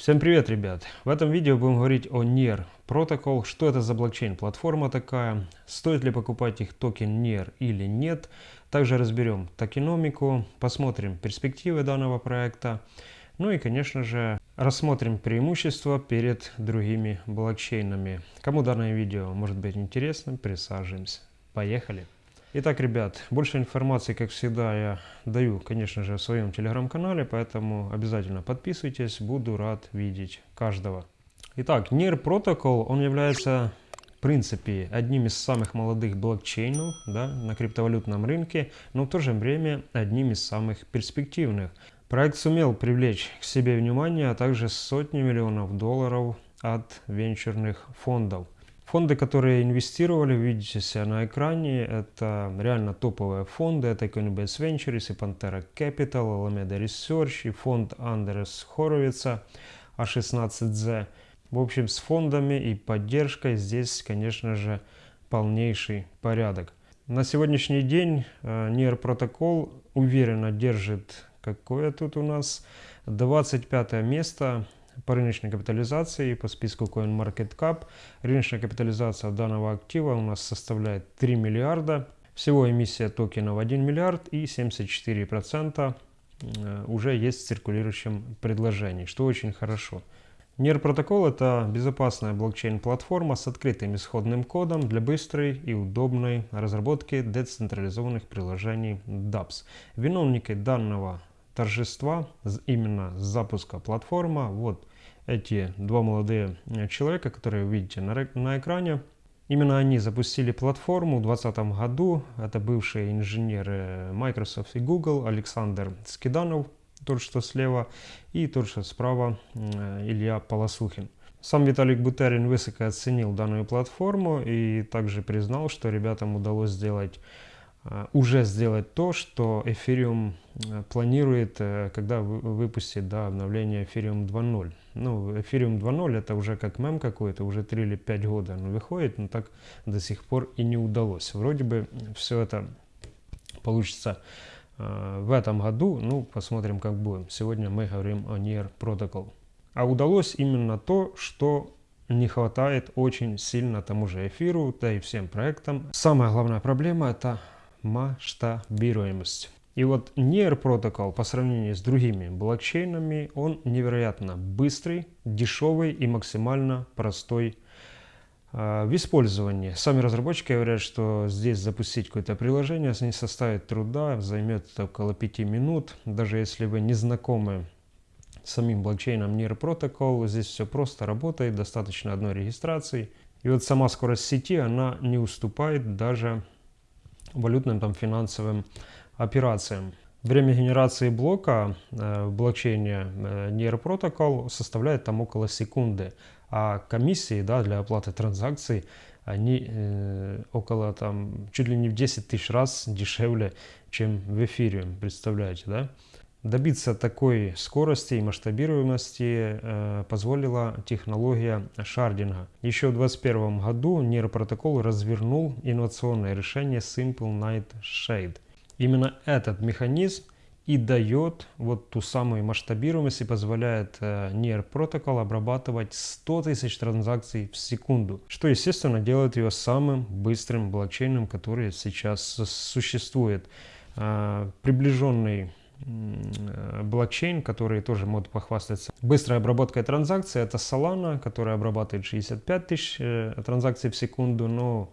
Всем привет, ребят! В этом видео будем говорить о NIR Protocol, что это за блокчейн-платформа такая, стоит ли покупать их токен NIR или нет. Также разберем токеномику, посмотрим перспективы данного проекта. Ну и, конечно же, рассмотрим преимущества перед другими блокчейнами. Кому данное видео может быть интересным, присаживаемся. Поехали! Итак, ребят, больше информации, как всегда, я даю, конечно же, в своем телеграм-канале, поэтому обязательно подписывайтесь, буду рад видеть каждого. Итак, NIR Protocol, он является, в принципе, одним из самых молодых блокчейнов да, на криптовалютном рынке, но в то же время одним из самых перспективных. Проект сумел привлечь к себе внимание, а также сотни миллионов долларов от венчурных фондов. Фонды, которые инвестировали, видите себя на экране, это реально топовые фонды. Это Coinbase Ventures и Pantera Capital, Alameda Research и фонд Андерс Хоровица А16Z. В общем, с фондами и поддержкой здесь, конечно же, полнейший порядок. На сегодняшний день NIR э, протокол уверенно держит, какое тут у нас, 25 место по рыночной капитализации по списку CoinMarketCap. Рыночная капитализация данного актива у нас составляет 3 миллиарда. Всего эмиссия токенов 1 миллиард и 74% э, уже есть в циркулирующем предложении, что очень хорошо. NIR протокол это безопасная блокчейн-платформа с открытым исходным кодом для быстрой и удобной разработки децентрализованных приложений DApps. Виновники данного торжества именно с запуска платформа. Вот эти два молодые э, человека, которые вы видите на, на экране. Именно они запустили платформу в 2020 году. Это бывшие инженеры Microsoft и Google, Александр Скиданов, тот, что слева, и тот, что справа, э, Илья Полосухин. Сам Виталик Бутерин высоко оценил данную платформу и также признал, что ребятам удалось сделать Э, уже сделать то, что Ethereum э, планирует, э, когда выпустит да, обновление Ethereum 2.0. Ну, Ethereum 2.0 это уже как мем какой-то, уже 3 или 5 года он выходит, но так до сих пор и не удалось. Вроде бы все это получится в этом году, ну, посмотрим как будем. Сегодня мы говорим о NIR Protocol. А удалось именно то, что не хватает очень сильно тому же эфиру, да и всем проектам. Самая главная проблема это масштабируемость. И вот NIR протокол по сравнению с другими блокчейнами, он невероятно быстрый, дешевый и максимально простой э, в использовании. Сами разработчики говорят, что здесь запустить какое-то приложение не составит труда, займет около 5 минут. Даже если вы не знакомы с самим блокчейном NIR протокол, здесь все просто работает, достаточно одной регистрации. И вот сама скорость сети, она не уступает даже валютным там, финансовым операциям. Время генерации блока э, в блокчейне э, NIR Protocol составляет там около секунды, а комиссии да, для оплаты транзакций они э, около там чуть ли не в 10 тысяч раз дешевле, чем в эфире, представляете, да? Добиться такой скорости и масштабируемости э, позволила технология шардинга. Еще в 2021 году нейропротокол развернул инновационное решение Simple Night Shade. Именно этот механизм и дает вот ту самую масштабируемость и позволяет э, NIR протокол обрабатывать 100 тысяч транзакций в секунду, что естественно делает его самым быстрым блокчейном, который сейчас существует. Э, приближенный блокчейн, который тоже может похвастаться быстрой обработкой транзакций. Это Solana, которая обрабатывает 65 тысяч э, транзакций в секунду, но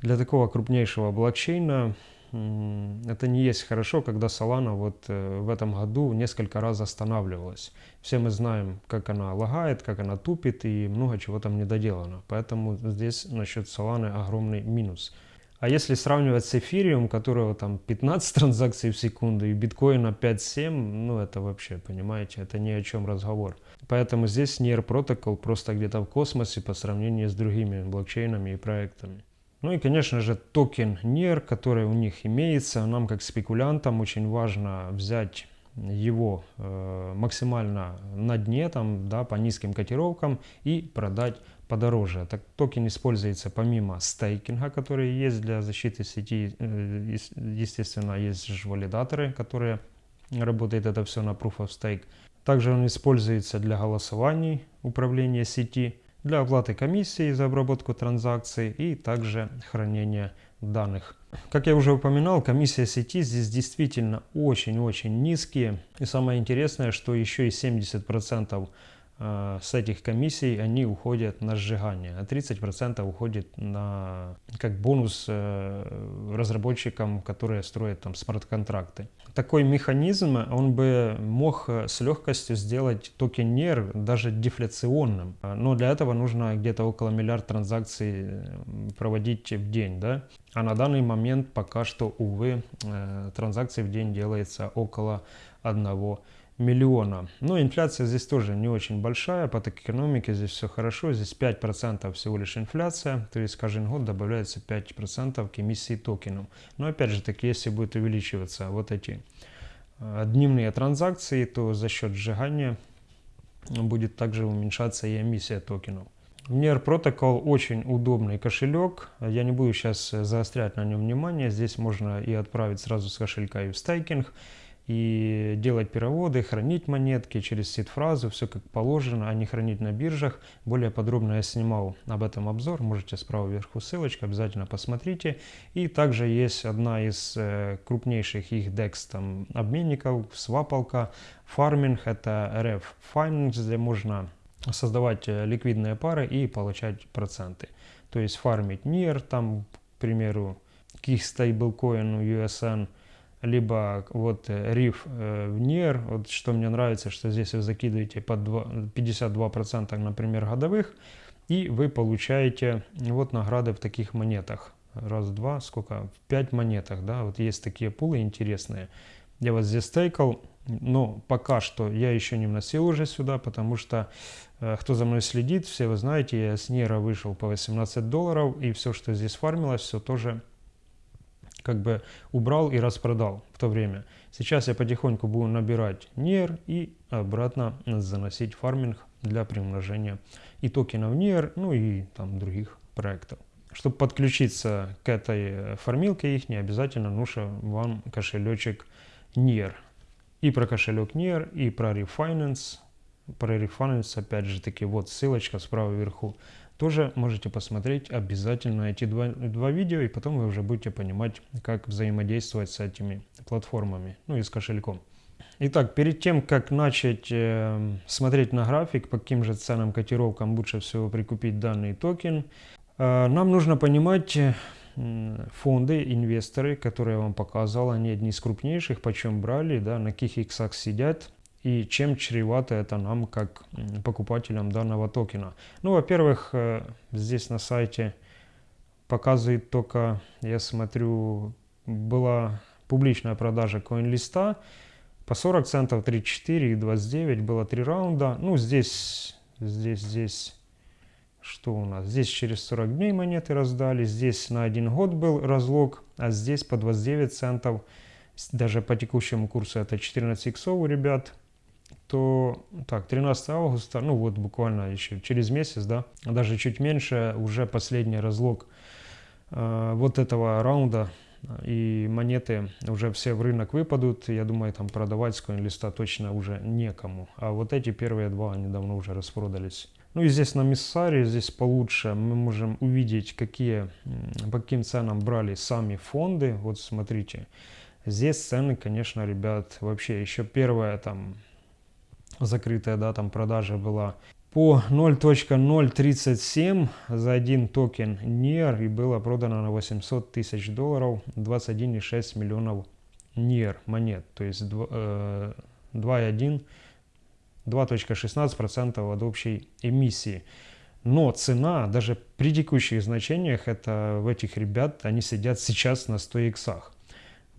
для такого крупнейшего блокчейна это не есть хорошо, когда Solana вот э, в этом году несколько раз останавливалась. Все мы знаем, как она лагает, как она тупит и много чего там не доделано. Поэтому здесь насчет Solana огромный минус. А если сравнивать с эфириум, которого там 15 транзакций в секунду, и биткоина 5-7, ну это вообще, понимаете, это ни о чем разговор. Поэтому здесь NIR протокол просто где-то в космосе по сравнению с другими блокчейнами и проектами. Ну и, конечно же, токен NIR, который у них имеется. Нам, как спекулянтам, очень важно взять его э, максимально на дне, там, да, по низким котировкам и продать подороже. Так, токен используется помимо стейкинга, который есть для защиты сети, э, естественно, есть же валидаторы, которые работают это все на Proof of Stake. Также он используется для голосований управления сети, для оплаты комиссии за обработку транзакций и также хранения данных. Как я уже упоминал, комиссия сети здесь действительно очень-очень низкие. И самое интересное, что еще и 70% э, с этих комиссий они уходят на сжигание, а 30% уходит на как бонус э, разработчикам, которые строят там смарт-контракты такой механизм, он бы мог э, с легкостью сделать токен NER даже дефляционным. Но для этого нужно где-то около миллиард транзакций проводить в день. Да? А на данный момент пока что, увы, э, транзакций в день делается около одного миллиона. Но инфляция здесь тоже не очень большая, по экономике здесь все хорошо, здесь 5% всего лишь инфляция, то есть каждый год добавляется 5% к эмиссии токенов. Но опять же таки, если будет увеличиваться вот эти э, дневные транзакции, то за счет сжигания будет также уменьшаться и эмиссия токенов. NER Protocol очень удобный кошелек. Я не буду сейчас заострять на нем внимание. Здесь можно и отправить сразу с кошелька и в стейкинг и делать переводы, хранить монетки через сид-фразу, все как положено, а не хранить на биржах. Более подробно я снимал об этом обзор, можете справа вверху ссылочка, обязательно посмотрите. И также есть одна из э, крупнейших их DEX там, обменников, свапалка, фарминг, это RF Finance, где можно создавать э, ликвидные пары и получать проценты. То есть фармить NIR, там, к примеру, к их стейблкоину USN, либо вот э, риф э, в NIR, вот что мне нравится, что здесь вы закидываете под 52%, например, годовых, и вы получаете вот награды в таких монетах. Раз, два, сколько? В 5 монетах, да, вот есть такие пулы интересные. Я вот здесь стейкал, но пока что я еще не вносил уже сюда, потому что э, кто за мной следит, все вы знаете, я с Нера вышел по 18 долларов, и все, что здесь фармилось, все тоже как бы убрал и распродал в то время. Сейчас я потихоньку буду набирать NIR и обратно заносить фарминг для приумножения и токенов NIR, ну и там других проектов. Чтобы подключиться к этой фармилке их, не обязательно нужен вам кошелечек NIR. И про кошелек NIR, и про Refinance. Про Refinance, опять же таки, вот ссылочка справа вверху тоже можете посмотреть обязательно эти два, два видео, и потом вы уже будете понимать, как взаимодействовать с этими платформами, ну и с кошельком. Итак, перед тем, как начать э, смотреть на график, по каким же ценам котировкам лучше всего прикупить данный токен, э, нам нужно понимать э, фонды, инвесторы, которые я вам показал, они одни из крупнейших, почем брали, да, на каких иксах сидят, и чем чревато это нам, как покупателям данного токена. Ну, во-первых, э, здесь на сайте показывает только, я смотрю, была публичная продажа коин-листа по 40 центов 34 и 29 было 3 раунда. Ну, здесь, здесь, здесь, что у нас? Здесь через 40 дней монеты раздали, здесь на один год был разлог, а здесь по 29 центов. Даже по текущему курсу это 14 иксов у ребят то так, 13 августа, ну вот буквально еще через месяц, да, даже чуть меньше, уже последний разлог э, вот этого раунда, и монеты уже все в рынок выпадут, я думаю, там продавать с коин-листа точно уже некому. А вот эти первые два, они давно уже распродались. Ну и здесь на Миссаре, здесь получше мы можем увидеть, какие, по каким ценам брали сами фонды. Вот смотрите, здесь цены, конечно, ребят, вообще еще первая там закрытая да, там продажа была по 0.037 за один токен NIR и было продано на 800 тысяч долларов 21,6 миллионов NIR монет, то есть 2,1 2.16% э, от общей эмиссии. Но цена, даже при текущих значениях, это в этих ребят, они сидят сейчас на 100 иксах.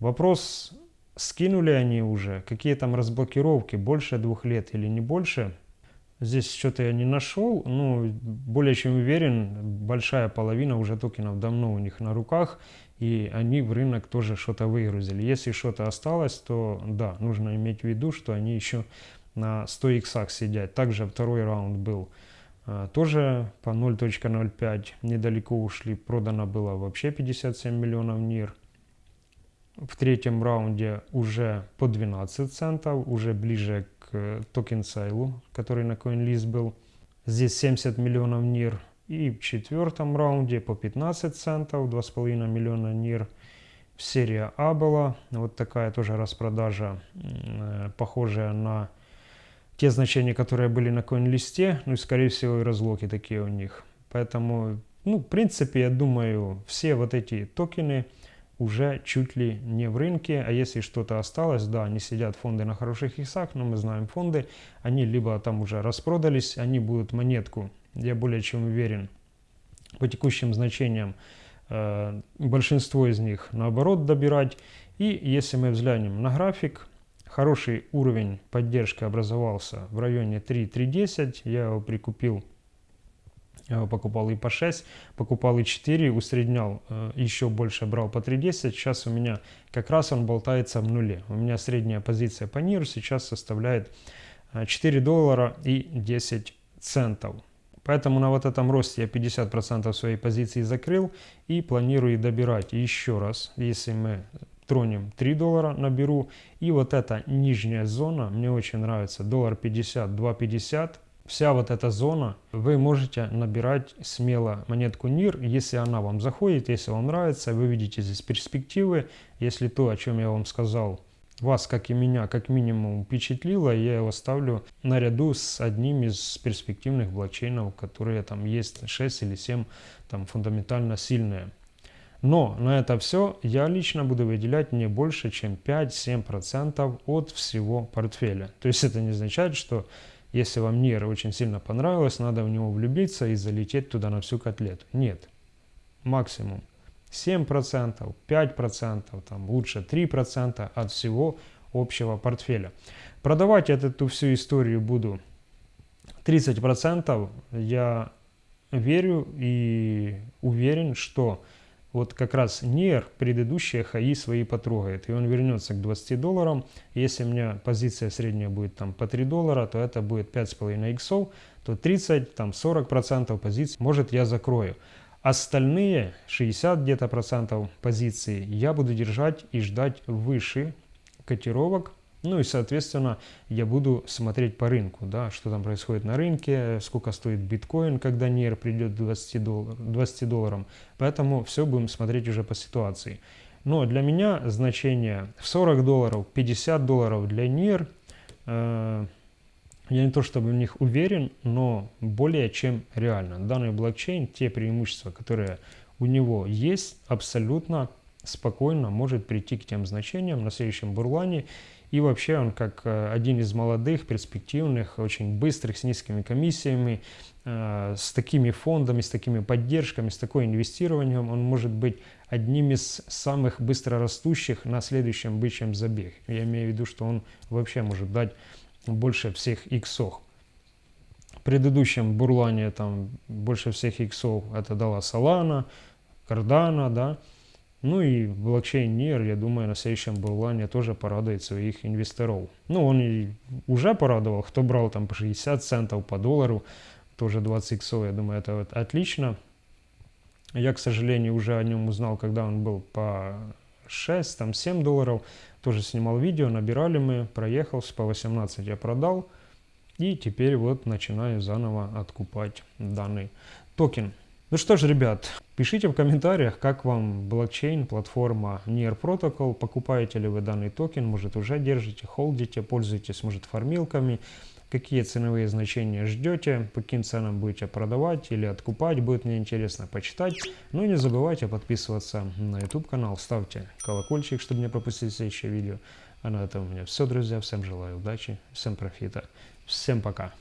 Вопрос скинули они уже, какие там разблокировки, больше двух лет или не больше. Здесь что-то я не нашел, но более чем уверен, большая половина уже токенов давно у них на руках, и они в рынок тоже что-то выгрузили. Если что-то осталось, то да, нужно иметь в виду, что они еще на 100 иксах сидят. Также второй раунд был а, тоже по 0.05, недалеко ушли, продано было вообще 57 миллионов НИР в третьем раунде уже по 12 центов, уже ближе к к токен Сайлу, который на CoinList был. Здесь 70 миллионов НИР. И в четвертом раунде по 15 центов, 2,5 миллиона НИР. Серия А была, вот такая тоже распродажа, э, похожая на те значения, которые были на CoinList, ну и скорее всего и разлоки такие у них. Поэтому, ну, в принципе, я думаю, все вот эти токены уже чуть ли не в рынке, а если что-то осталось, да, они сидят фонды на хороших иксах, но мы знаем фонды, они либо там уже распродались, они будут монетку, я более чем уверен, по текущим значениям Э, большинство из них наоборот добирать. И если мы взглянем на график, хороший уровень поддержки образовался в районе 3.310. Я его прикупил, покупал и по 6, покупал и 4, усреднял, э, еще больше брал по 3.10. Сейчас у меня как раз он болтается в нуле. У меня средняя позиция по НИРу сейчас составляет 4 э, доллара и 10 центов. Поэтому на вот этом росте я 50% своей позиции закрыл и планирую добирать еще раз. Если мы тронем 3 доллара, наберу. И вот эта нижняя зона, мне очень нравится, доллар 50, 2,50. Вся вот эта зона, вы можете набирать смело монетку НИР, если она вам заходит, если вам нравится, вы видите здесь перспективы. Если то, о чем я вам сказал, вас, как и меня, как минимум впечатлило, я его ставлю наряду с одним из перспективных блокчейнов, которые там есть 6 или 7 там фундаментально сильные. Но на это все я лично буду выделять не больше, чем 5-7% от всего портфеля. То есть это не означает, что если вам NIR очень сильно понравилось, надо в него влюбиться и залететь туда на всю котлету. Нет, максимум 7%, 5%, там лучше 3% от всего общего портфеля. Продавать эту всю историю буду 30%. Я верю и уверен, что вот как раз NIR предыдущие хаи свои потрогает, и он вернется к 20 долларам. Если у меня позиция средняя будет там по 3 доллара, то это будет 5,5 иксов, то 30, там 40% позиций может я закрою. Остальные 60 где-то процентов позиций я буду держать и ждать выше котировок. Ну и, соответственно, я буду смотреть по рынку, да, что там происходит на рынке, сколько стоит биткоин, когда NIR придет к 20, доллар, 20 долларам. Поэтому все будем смотреть уже по ситуации. Но для меня значение в 40 долларов, 50 долларов для NIR э, я не то чтобы в них уверен, но более чем реально. Данный блокчейн, те преимущества, которые у него есть, абсолютно спокойно может прийти к тем значениям на следующем бурлане. И вообще он как э, один из молодых, перспективных, очень быстрых, с низкими комиссиями, э, с такими фондами, с такими поддержками, с такой инвестированием, он может быть одним из самых быстрорастущих на следующем бычьем забеге. Я имею в виду, что он вообще может дать больше всех иксов. В предыдущем бурлане там больше всех иксов это дала Solana, Cardano, да. Ну и блокчейн NIR, я думаю, на следующем бурлане тоже порадует своих инвесторов. Ну, он и уже порадовал, кто брал там по 60 центов, по доллару, тоже 20 иксов, я думаю, это вот отлично. Я, к сожалению, уже о нем узнал, когда он был по 6, там 7 долларов. Тоже снимал видео, набирали мы, проехался, по 18 я продал. И теперь вот начинаю заново откупать данный токен. Ну что ж, ребят, пишите в комментариях, как вам блокчейн, платформа Near Protocol, покупаете ли вы данный токен, может уже держите, холдите, пользуетесь, может, фармилками, какие ценовые значения ждете, по каким ценам будете продавать или откупать, будет мне интересно почитать. Ну и не забывайте подписываться на YouTube канал, ставьте колокольчик, чтобы не пропустить следующее видео. А на этом у меня все, друзья. Всем желаю удачи, всем профита, всем пока.